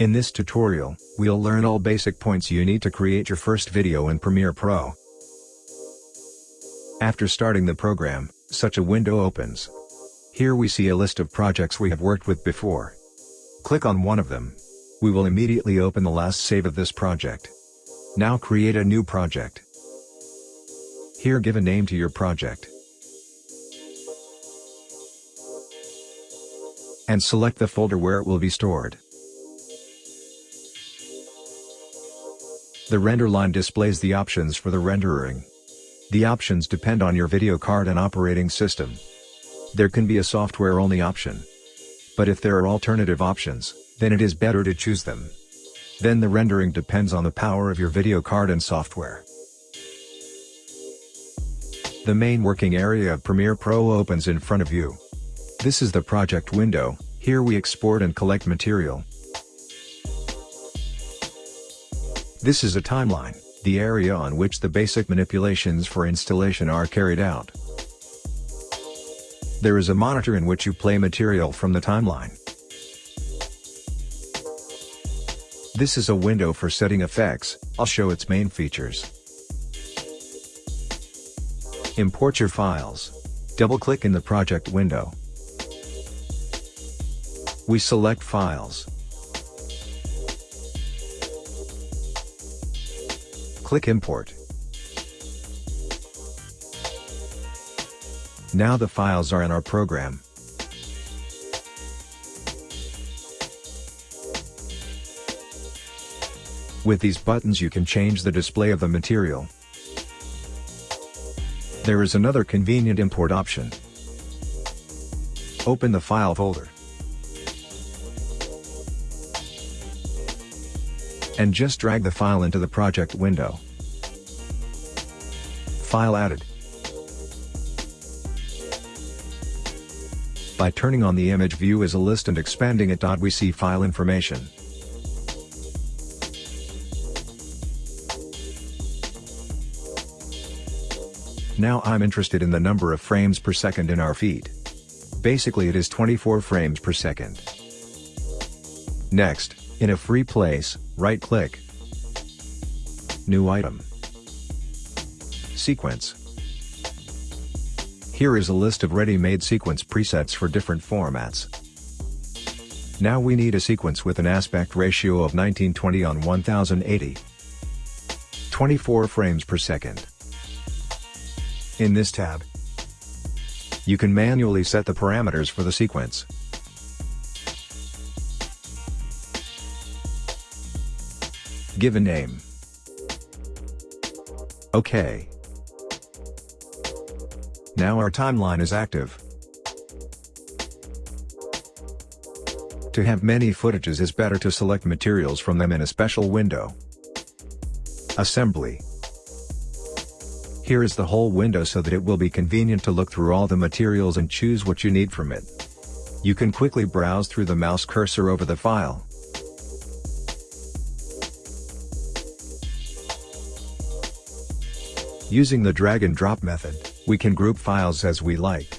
In this tutorial, we'll learn all basic points you need to create your first video in Premiere Pro. After starting the program, such a window opens. Here we see a list of projects we have worked with before. Click on one of them. We will immediately open the last save of this project. Now create a new project. Here give a name to your project. And select the folder where it will be stored. The render line displays the options for the rendering. The options depend on your video card and operating system. There can be a software-only option. But if there are alternative options, then it is better to choose them. Then the rendering depends on the power of your video card and software. The main working area of Premiere Pro opens in front of you. This is the project window, here we export and collect material, This is a timeline, the area on which the basic manipulations for installation are carried out. There is a monitor in which you play material from the timeline. This is a window for setting effects, I'll show its main features. Import your files. Double-click in the project window. We select Files. Click Import. Now the files are in our program. With these buttons you can change the display of the material. There is another convenient import option. Open the file folder. and just drag the file into the project window. File added. By turning on the image view as a list and expanding it. We see file information. Now I'm interested in the number of frames per second in our feed. Basically it is 24 frames per second. Next, in a free place, right-click. New item. Sequence. Here is a list of ready-made sequence presets for different formats. Now we need a sequence with an aspect ratio of 1920 on 1080. 24 frames per second. In this tab, you can manually set the parameters for the sequence. Give a name. OK. Now our timeline is active. To have many footages is better to select materials from them in a special window. Assembly. Here is the whole window so that it will be convenient to look through all the materials and choose what you need from it. You can quickly browse through the mouse cursor over the file. Using the drag and drop method, we can group files as we like.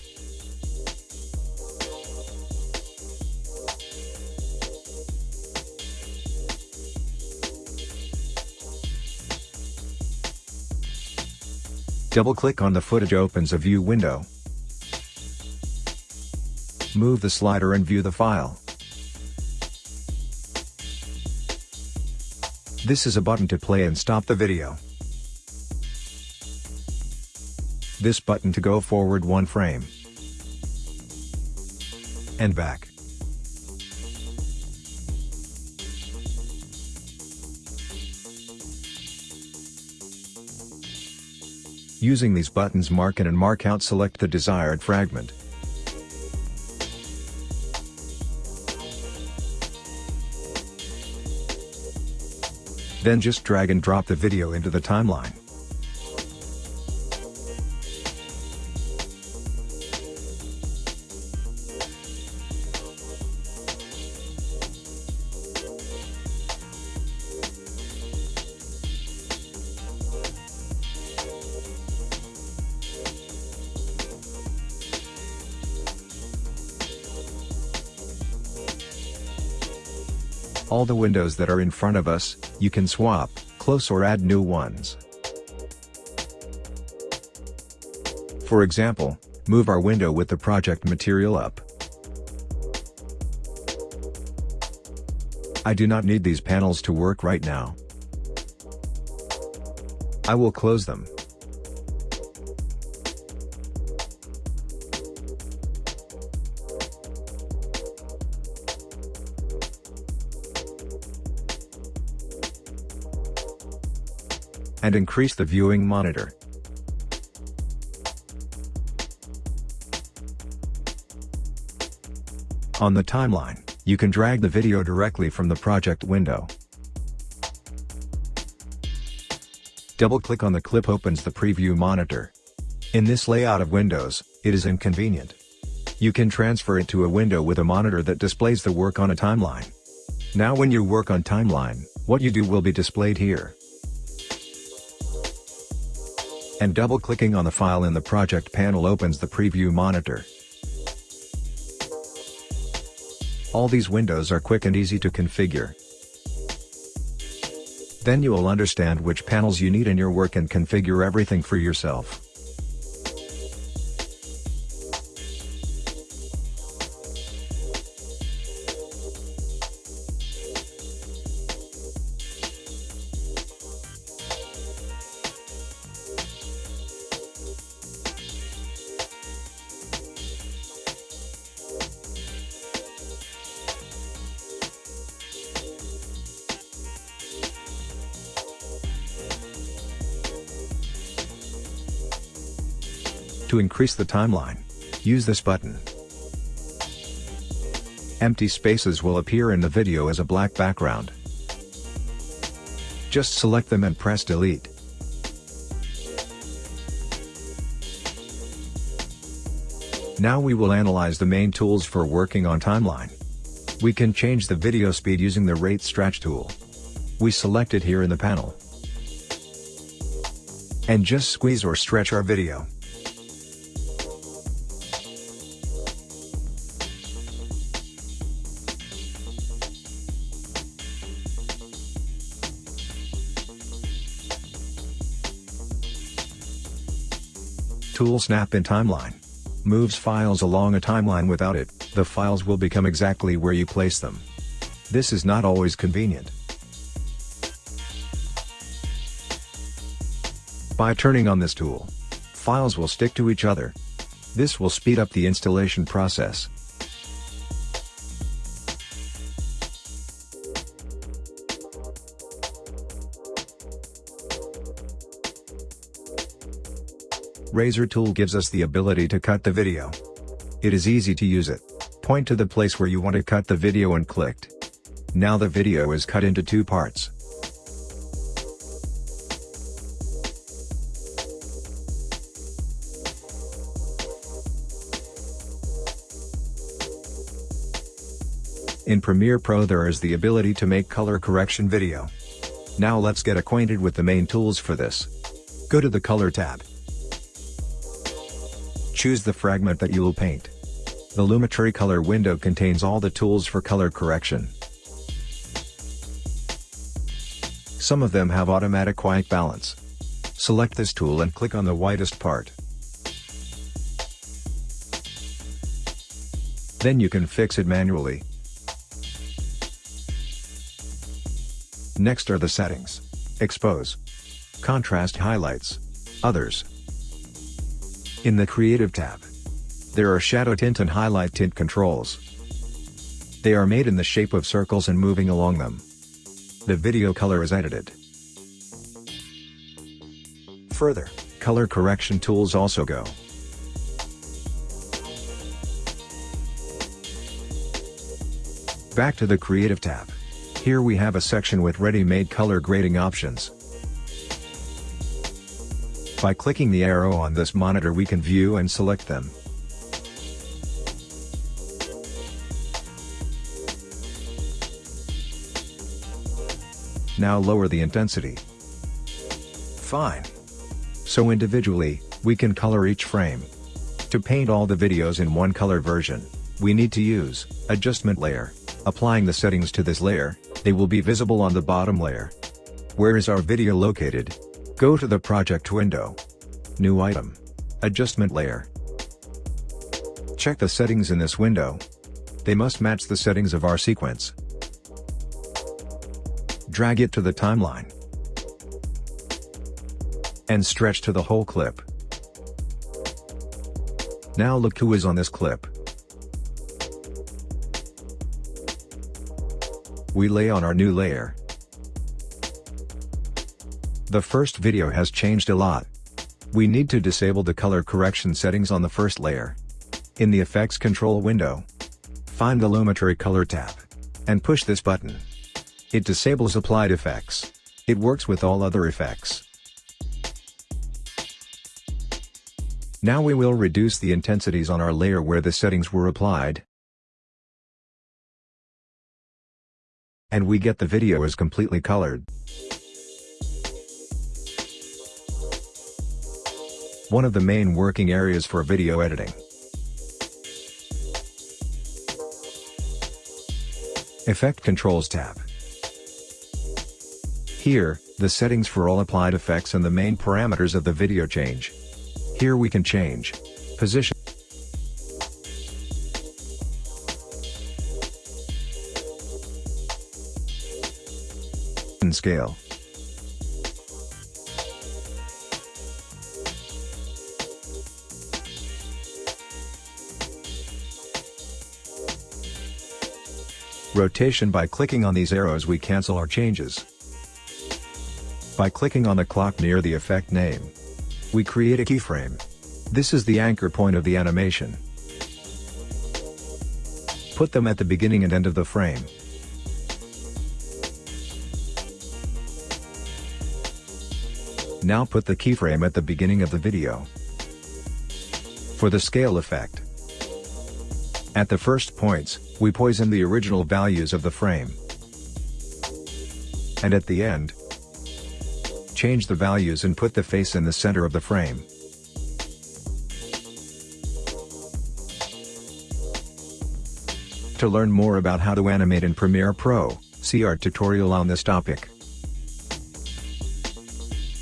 Double-click on the footage opens a view window. Move the slider and view the file. This is a button to play and stop the video. This button to go forward one frame. And back. Using these buttons mark in and mark out select the desired fragment. Then just drag and drop the video into the timeline. All the windows that are in front of us, you can swap, close or add new ones. For example, move our window with the project material up. I do not need these panels to work right now. I will close them. And increase the viewing monitor. On the timeline, you can drag the video directly from the project window. Double-click on the clip opens the preview monitor. In this layout of Windows, it is inconvenient. You can transfer it to a window with a monitor that displays the work on a timeline. Now when you work on timeline, what you do will be displayed here and double-clicking on the file in the project panel opens the preview monitor. All these windows are quick and easy to configure. Then you will understand which panels you need in your work and configure everything for yourself. To increase the timeline, use this button. Empty spaces will appear in the video as a black background. Just select them and press delete. Now we will analyze the main tools for working on timeline. We can change the video speed using the rate stretch tool. We select it here in the panel. And just squeeze or stretch our video. Tool Snap in Timeline moves files along a timeline without it, the files will become exactly where you place them. This is not always convenient. By turning on this tool, files will stick to each other. This will speed up the installation process. Razor tool gives us the ability to cut the video. It is easy to use it. Point to the place where you want to cut the video and clicked. Now the video is cut into two parts. In Premiere Pro there is the ability to make color correction video. Now let's get acquainted with the main tools for this. Go to the Color tab. Choose the fragment that you will paint. The Lumetri color window contains all the tools for color correction. Some of them have automatic white balance. Select this tool and click on the whitest part. Then you can fix it manually. Next are the settings. Expose. Contrast highlights. Others. In the Creative tab, there are Shadow Tint and Highlight Tint controls. They are made in the shape of circles and moving along them. The video color is edited. Further, color correction tools also go. Back to the Creative tab. Here we have a section with ready-made color grading options. By clicking the arrow on this monitor we can view and select them. Now lower the intensity. Fine. So individually, we can color each frame. To paint all the videos in one color version, we need to use Adjustment Layer. Applying the settings to this layer, They will be visible on the bottom layer. Where is our video located? Go to the project window. New item. Adjustment layer. Check the settings in this window. They must match the settings of our sequence. Drag it to the timeline. And stretch to the whole clip. Now look who is on this clip. We lay on our new layer. The first video has changed a lot. We need to disable the color correction settings on the first layer. In the Effects Control window, find the Lumetri Color tab, and push this button. It disables applied effects. It works with all other effects. Now we will reduce the intensities on our layer where the settings were applied. And we get the video as completely colored. One of the main working areas for video editing. Effect Controls tab. Here, the settings for all applied effects and the main parameters of the video change. Here we can change position, and scale. Rotation by clicking on these arrows we cancel our changes. By clicking on the clock near the effect name, we create a keyframe. This is the anchor point of the animation. Put them at the beginning and end of the frame. Now put the keyframe at the beginning of the video. For the scale effect, at the first points, we poison the original values of the frame. And at the end, change the values and put the face in the center of the frame. To learn more about how to animate in Premiere Pro, see our tutorial on this topic.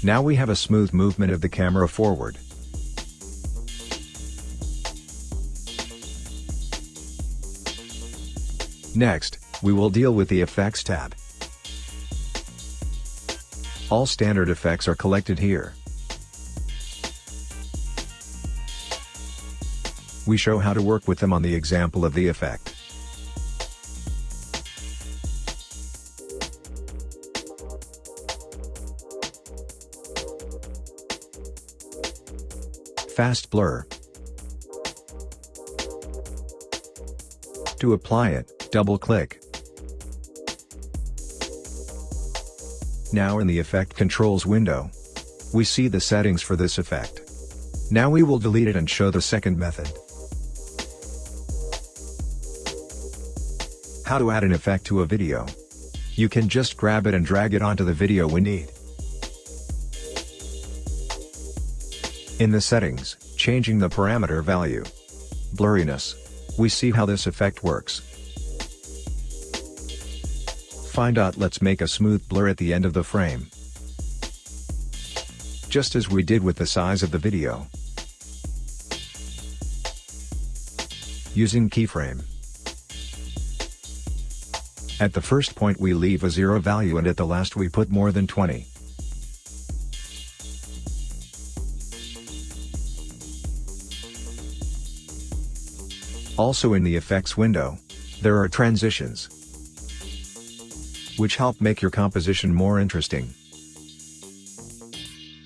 Now we have a smooth movement of the camera forward. Next, we will deal with the Effects tab. All standard effects are collected here. We show how to work with them on the example of the effect. Fast blur. To apply it, double-click. Now in the Effect Controls window, we see the settings for this effect. Now we will delete it and show the second method. How to add an effect to a video. You can just grab it and drag it onto the video we need. In the settings, changing the parameter value. Blurriness. We see how this effect works. Find out let's make a smooth blur at the end of the frame. Just as we did with the size of the video. Using keyframe. At the first point we leave a zero value and at the last we put more than 20. Also in the effects window, there are transitions which help make your composition more interesting.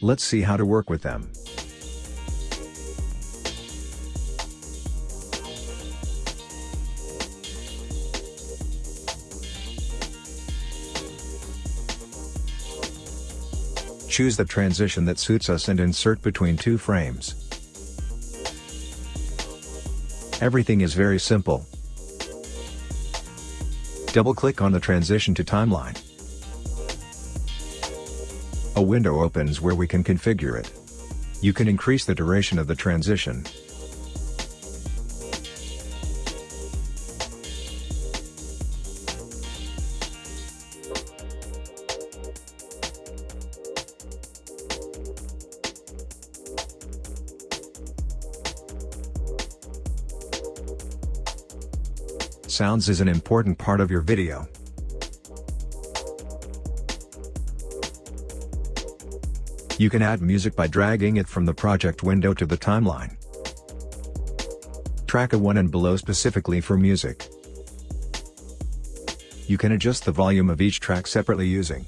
Let's see how to work with them. Choose the transition that suits us and insert between two frames. Everything is very simple. Double-click on the transition to timeline. A window opens where we can configure it. You can increase the duration of the transition. Sounds is an important part of your video. You can add music by dragging it from the project window to the timeline. Track A1 and below specifically for music. You can adjust the volume of each track separately using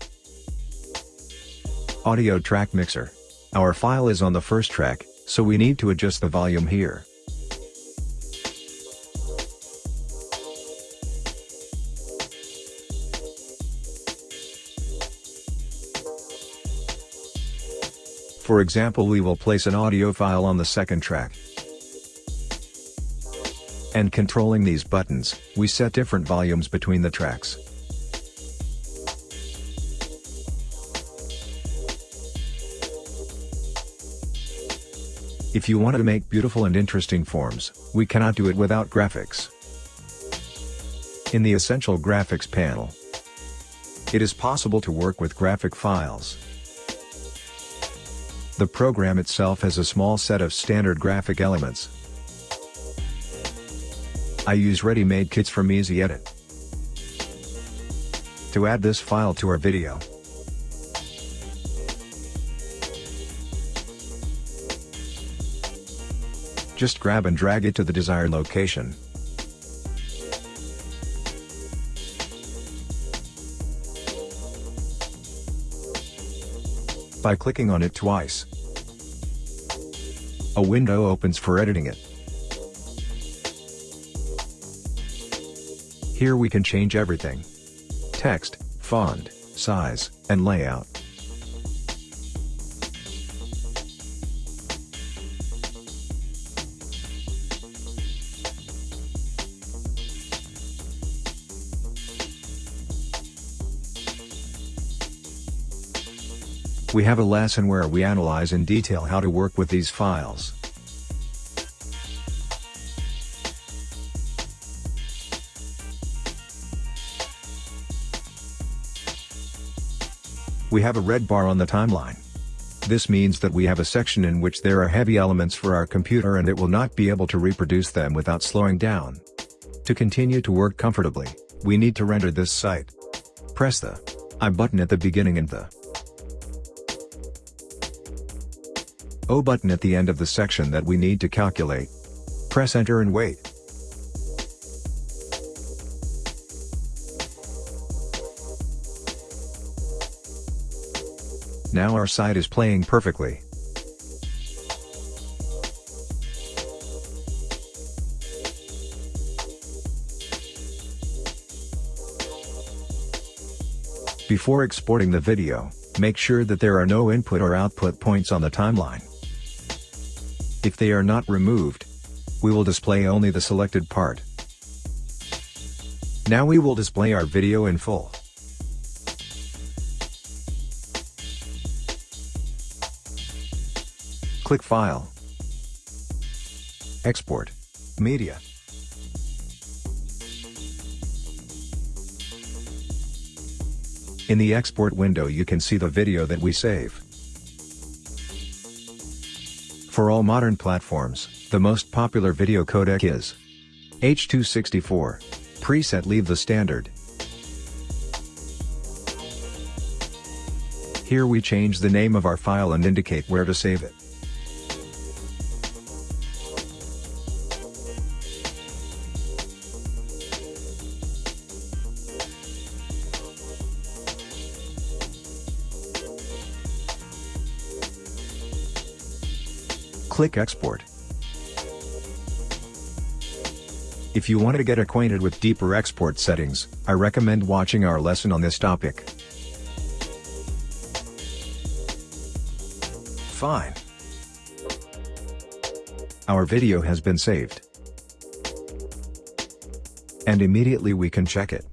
Audio Track Mixer. Our file is on the first track, so we need to adjust the volume here. For example we will place an audio file on the second track. And controlling these buttons, we set different volumes between the tracks. If you want to make beautiful and interesting forms, we cannot do it without graphics. In the Essential Graphics panel, it is possible to work with graphic files. The program itself has a small set of standard graphic elements. I use ready-made kits from Easy Edit. To add this file to our video, Just grab and drag it to the desired location. By clicking on it twice, a window opens for editing it. Here we can change everything. Text, font, size, and layout. We have a lesson where we analyze in detail how to work with these files. We have a red bar on the timeline. This means that we have a section in which there are heavy elements for our computer and it will not be able to reproduce them without slowing down. To continue to work comfortably, we need to render this site. Press the I button at the beginning and the O button at the end of the section that we need to calculate. Press enter and wait. Now our site is playing perfectly. Before exporting the video, make sure that there are no input or output points on the timeline. If they are not removed, we will display only the selected part. Now we will display our video in full. Click File, Export, Media. In the export window you can see the video that we save. For all modern platforms, the most popular video codec is H.264. Preset leave the standard. Here we change the name of our file and indicate where to save it. Click Export. If you want to get acquainted with deeper export settings, I recommend watching our lesson on this topic. Fine. Our video has been saved. And immediately we can check it.